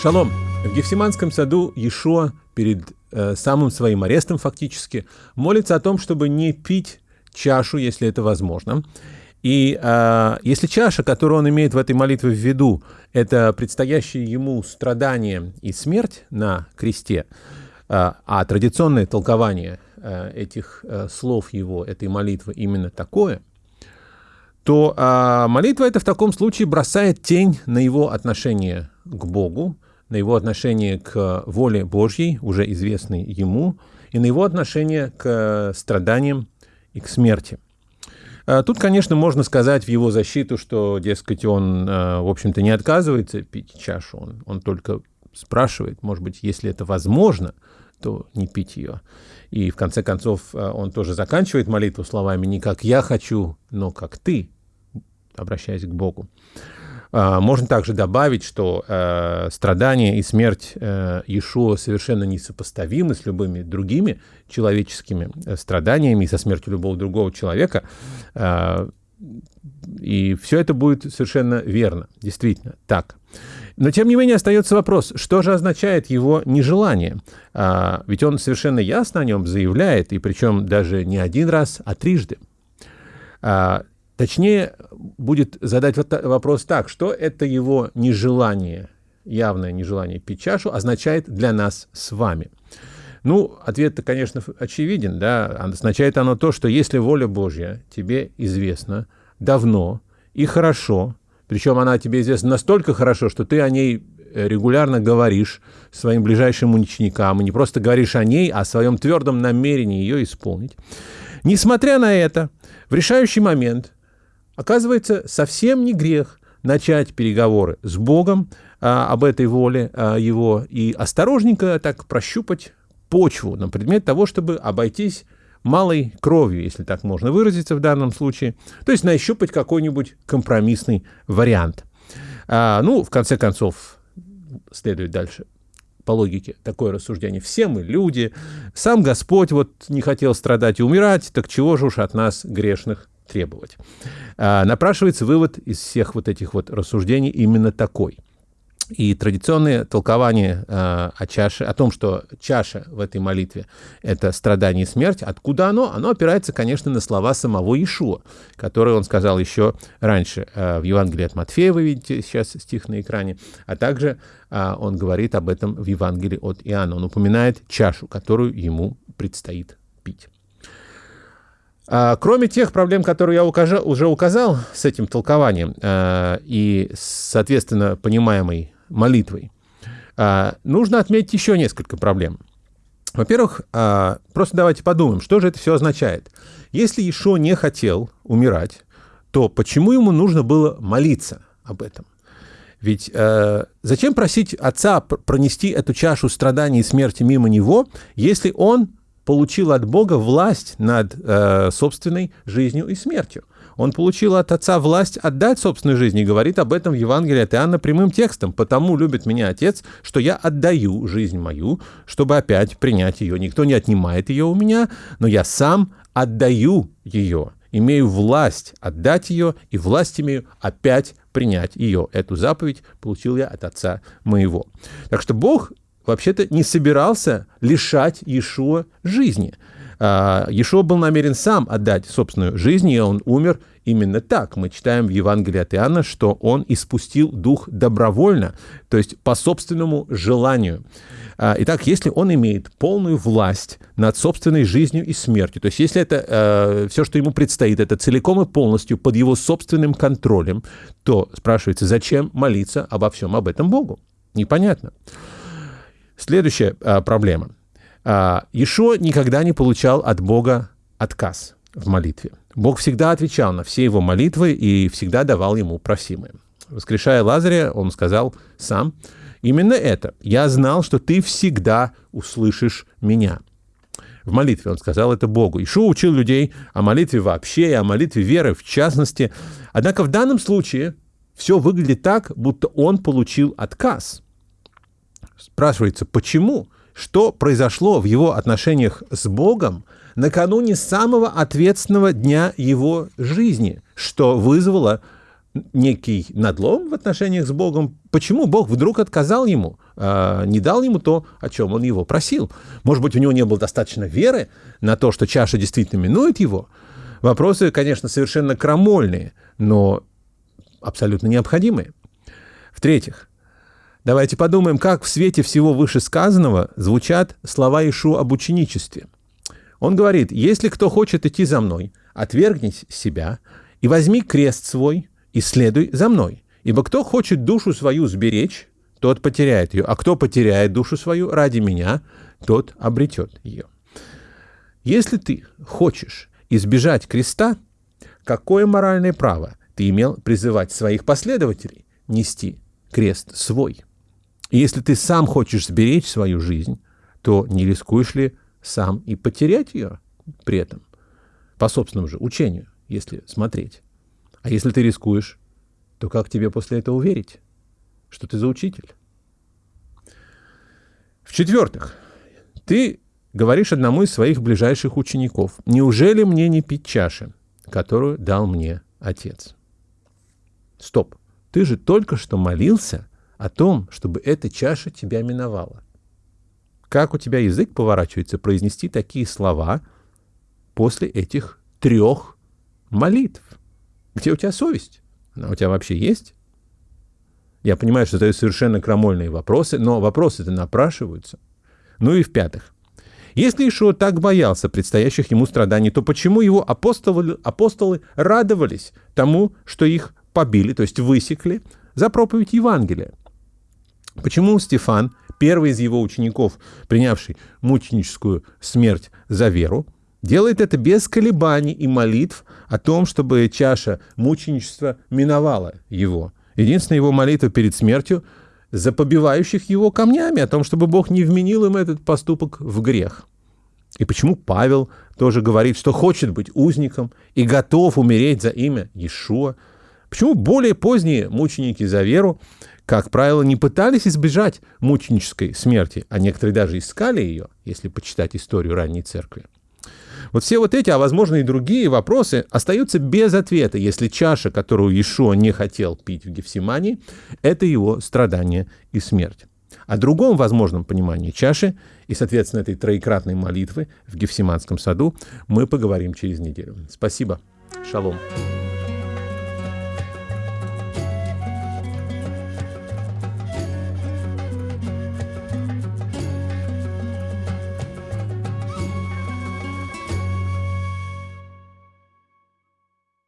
Шалом! В Гефсиманском саду Ешуа перед э, самым своим арестом фактически молится о том, чтобы не пить чашу, если это возможно. И э, если чаша, которую он имеет в этой молитве в виду, это предстоящее ему страдание и смерть на кресте, э, а традиционное толкование э, этих э, слов его, этой молитвы именно такое, то э, молитва эта в таком случае бросает тень на его отношение к Богу, на его отношение к воле Божьей, уже известной ему, и на его отношение к страданиям и к смерти. А, тут, конечно, можно сказать в его защиту, что, дескать, он, а, в общем-то, не отказывается пить чашу, он, он только спрашивает, может быть, если это возможно, то не пить ее. И в конце концов а, он тоже заканчивает молитву словами «не как я хочу, но как ты», обращаясь к Богу. А, можно также добавить, что э, страдания и смерть э, Иешуа совершенно несопоставимы с любыми другими человеческими э, страданиями и со смертью любого другого человека. Э, и все это будет совершенно верно, действительно так. Но, тем не менее, остается вопрос, что же означает его нежелание? А, ведь он совершенно ясно о нем заявляет, и причем даже не один раз, а трижды. А, Точнее, будет задать вопрос так, что это его нежелание, явное нежелание пить чашу означает для нас с вами. Ну, ответ-то, конечно, очевиден, да, означает оно то, что если воля Божья тебе известна давно и хорошо, причем она тебе известна настолько хорошо, что ты о ней регулярно говоришь своим ближайшим ученикам, и не просто говоришь о ней, а о своем твердом намерении ее исполнить. Несмотря на это, в решающий момент Оказывается, совсем не грех начать переговоры с Богом а, об этой воле а, Его и осторожненько так прощупать почву на предмет того, чтобы обойтись малой кровью, если так можно выразиться в данном случае, то есть нащупать какой-нибудь компромиссный вариант. А, ну, в конце концов, следует дальше по логике такое рассуждение. Все мы люди, сам Господь вот не хотел страдать и умирать, так чего же уж от нас грешных требовать. А, напрашивается вывод из всех вот этих вот рассуждений именно такой. И традиционное толкование э, о чаше, о том, что чаша в этой молитве – это страдание и смерть, откуда оно? Оно опирается, конечно, на слова самого Ишуа, которые он сказал еще раньше э, в Евангелии от Матфея, вы видите сейчас стих на экране, а также он говорит об этом в Евангелии от Иоанна. Он упоминает чашу, которую ему предстоит пить. А, кроме тех проблем, которые я укажа, уже указал с этим толкованием э, и, соответственно, понимаемой молитвой, э, нужно отметить еще несколько проблем. Во-первых, просто давайте подумаем, что же это все означает. Если Ишо не хотел умирать, то почему ему нужно было молиться об этом? Ведь э, зачем просить отца пронести эту чашу страданий и смерти мимо него, если он получил от Бога власть над э, собственной жизнью и смертью. Он получил от Отца власть отдать собственную жизнь и говорит об этом в Евангелии от Иоанна прямым текстом. «Потому любит меня Отец, что я отдаю жизнь мою, чтобы опять принять ее. Никто не отнимает ее у меня, но я сам отдаю ее, имею власть отдать ее и власть имею опять принять ее. Эту заповедь получил я от Отца моего». Так что Бог вообще-то не собирался лишать Иешуа жизни. А, Иешуа был намерен сам отдать собственную жизнь, и он умер именно так. Мы читаем в Евангелии от Иоанна, что он испустил дух добровольно, то есть по собственному желанию. А, итак, если он имеет полную власть над собственной жизнью и смертью, то есть если это э, все, что ему предстоит, это целиком и полностью под его собственным контролем, то спрашивается, зачем молиться обо всем об этом Богу? Непонятно. Следующая а, проблема. А, Ишо никогда не получал от Бога отказ в молитве. Бог всегда отвечал на все его молитвы и всегда давал ему просимое. Воскрешая Лазаря, он сказал сам, «Именно это. Я знал, что ты всегда услышишь меня». В молитве он сказал это Богу. Ишо учил людей о молитве вообще и о молитве веры в частности. Однако в данном случае все выглядит так, будто он получил отказ – Спрашивается, почему? Что произошло в его отношениях с Богом накануне самого ответственного дня его жизни, что вызвало некий надлом в отношениях с Богом. Почему Бог вдруг отказал ему, э, не дал ему то, о чем он его просил? Может быть, у него не было достаточно веры на то, что чаша действительно минует его? Вопросы, конечно, совершенно крамольные, но абсолютно необходимые. В-третьих, давайте подумаем, как в свете всего вышесказанного звучат слова Ишу об ученичестве. Он говорит, если кто хочет идти за мной, отвергнись себя и возьми крест свой и следуй за мной. Ибо кто хочет душу свою сберечь, тот потеряет ее, а кто потеряет душу свою ради меня, тот обретет ее. Если ты хочешь избежать креста, какое моральное право ты имел призывать своих последователей нести крест свой? Если ты сам хочешь сберечь свою жизнь, то не рискуешь ли сам и потерять ее при этом? По собственному же учению, если смотреть. А если ты рискуешь, то как тебе после этого верить, что ты за учитель? В-четвертых, ты говоришь одному из своих ближайших учеников, «Неужели мне не пить чаши, которую дал мне Отец?» Стоп, ты же только что молился о том, чтобы эта чаша тебя миновала. Как у тебя язык поворачивается произнести такие слова после этих трех молитв? Где у тебя совесть? Она у тебя вообще есть? Я понимаю, что это совершенно крамольные вопросы, но вопросы-то напрашиваются. Ну и в-пятых, если Ишуа так боялся предстоящих ему страданий, то почему его апостолы, апостолы радовались тому, что их побили, то есть высекли, за проповедь Евангелия? Почему Стефан, первый из его учеников, принявший мученическую смерть за веру, делает это без колебаний и молитв о том, чтобы чаша мученичества миновала его. Единственная его молитва перед смертью за побивающих его камнями, о том, чтобы Бог не вменил им этот поступок в грех. И почему Павел тоже говорит, что хочет быть узником и готов умереть за имя Иешуа? Почему более поздние мученики за веру, как правило, не пытались избежать мученической смерти, а некоторые даже искали ее, если почитать историю ранней церкви? Вот все вот эти, а возможно и другие вопросы остаются без ответа, если чаша, которую Иешуа не хотел пить в Гефсимании, это его страдание и смерть. О другом возможном понимании чаши и, соответственно, этой троекратной молитвы в Гефсиманском саду мы поговорим через неделю. Спасибо. Шалом.